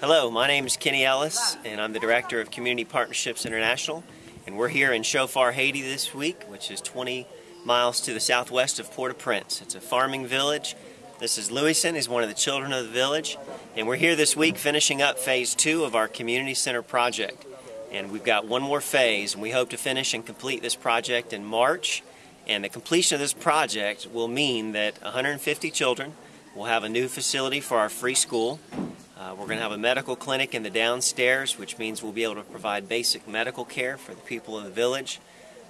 Hello, my name is Kenny Ellis, and I'm the Director of Community Partnerships International. And we're here in Shofar, Haiti this week, which is 20 miles to the southwest of Port-au-Prince. It's a farming village. This is Louison, he's one of the children of the village. And we're here this week finishing up phase two of our community center project. And we've got one more phase, and we hope to finish and complete this project in March. And the completion of this project will mean that 150 children will have a new facility for our free school. Uh, we're going to have a medical clinic in the downstairs, which means we'll be able to provide basic medical care for the people of the village.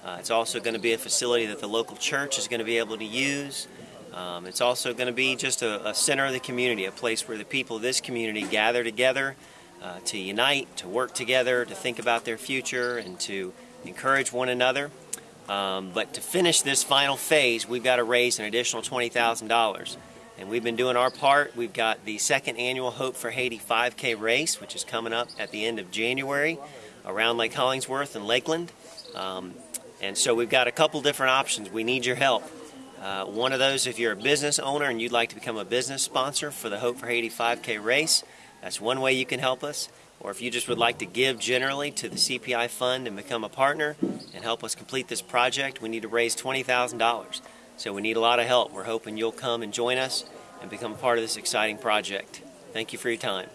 Uh, it's also going to be a facility that the local church is going to be able to use. Um, it's also going to be just a, a, center of the community, a place where the people of this community gather together uh, to unite, to work together, to think about their future, and to encourage one another. Um, but to finish this final phase, we've got to raise an additional $20,000. And we've been doing our part. We've got the second annual Hope for Haiti 5K race, which is coming up at the end of January around Lake Hollingsworth and Lakeland. Um, and so we've got a couple different options. We need your help. Uh, one of those, if you're a business owner and you'd like to become a business sponsor for the Hope for Haiti 5K race, that's one way you can help us. Or if you just would like to give generally to the CPI fund and become a partner and help us complete this project, we need to raise $20,000. So we need a lot of help. We're hoping you'll come and join us and become part of this exciting project. Thank you for your time.